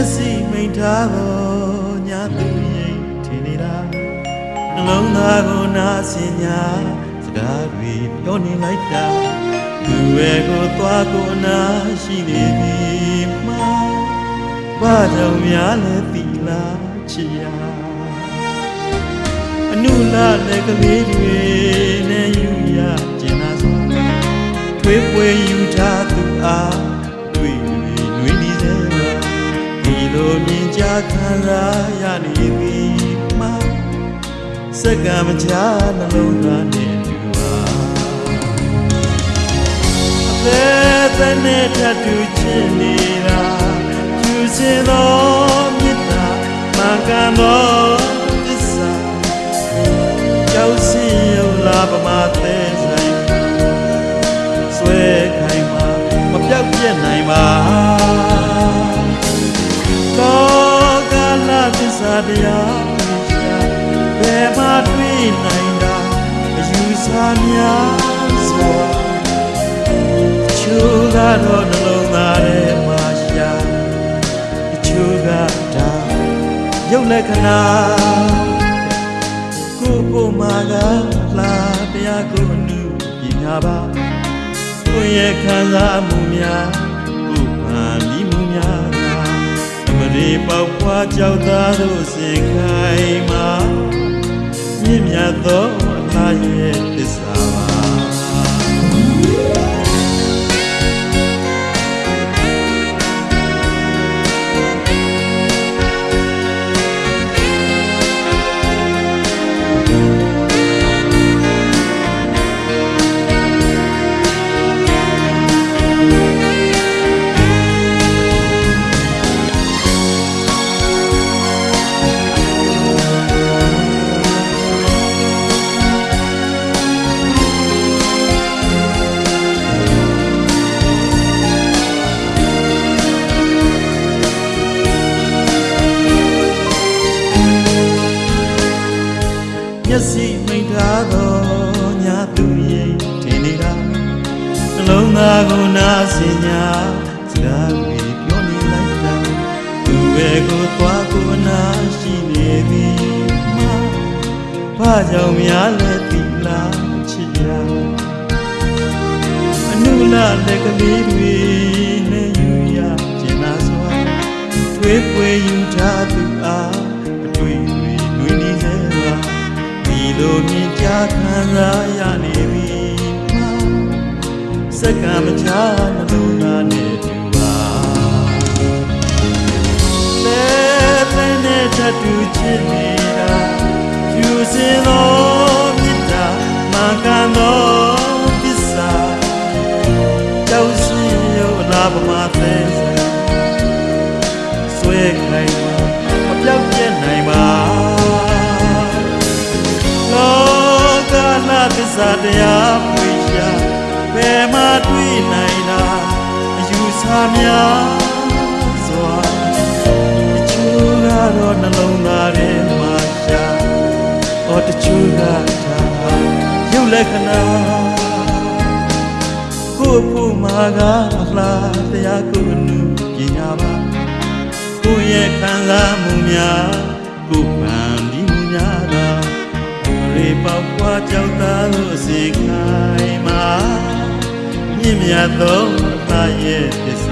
က်စိမိန်ထားသောညာသူရင်ထင်နေတာနှလုံးသားကိုနာဆင်ညာစကားတွေပြောနေလိုက်တာသူရဲ့ကိုသွားကိုအနာရှိနေသည်မှာဘာကြောင့်များလဲတီလာချီယာအနုလာတဲ့ကလေးတွေနဲ့ယူရကျင်နာစွာထွေးပွေယူထားသူအား လိုမြင်ကြခံစားရနေပြီမှာစက္ကမချာနှလုံးသားနဲ့တူပါအသက်သက်နဲ့ထပ်တူချင်နေတာကျူစင်သောမေတ္တာမှန်ကန်သောသ သစ္စာတရားရှာဘယ်မှာတွေ့နိုင်တာအယူဆများစွာချိုးကတော့နှလုံးသားထဲမှာရှာအချိုးကဒါရုပ်လက္ခဏာကိုကိုမာကလာတရားကိုအနုပညာပါကိုရဲ့ခံစားမှုများ ပေါက်ဖွာကြောက်သားတို့စင်ခိုင်မှာမြင့်မြတ်သောအလားရဲ့သစ္စာ နှလုံးသားကိုနာစင်ညာစကားတွေပြောနေလိုက်တာသူရဲ့ကိုသွားကိုနာရှိနေသည်မှာဘာကြောင့်များလဲတိလာချစ်ရအနုလာလက်ကလေးတွေနဲ့ယူရကျင်နာစွာထွေးပွေယူထားသူအားအတွေ့တွေနှွေးနေစေပါဒီလိုမြင်ကြခံစားရနေပြီမှာ စက္ကမချာနှလုံးသားနဲ့တူပါလဲတဲ့နဲ့ထပ်တူချစ်နေတာဖြူစင်သောမေတ္တာမာကန်သောသစ္စာကြောက်စီရောလာပမာသေးစဆွဲခိုင်မှာမပြောက်ပြက်နိုင်ပါလောကနာသစ္စာတရား ပွေရှာဘယ်မှာတွေ့နိုင်တာအယူဆများစွာတချို့ကတော့နှလုံးသားထဲမှာရှာဟောတချို့ကဒါရုပ်လက္ခဏာကိုယ့်ဖို့မှာကလားတရားကိုအနုပညာပါကိုယ့်ရဲ့ခံစားမှုများကိုယ်ပန်ဒီမှုများသာရေပေါက်ပွားကြောက်သားလို့စေခိုင် မှာမြင့်မြတ်သောအသားရဲ့သစ္စာ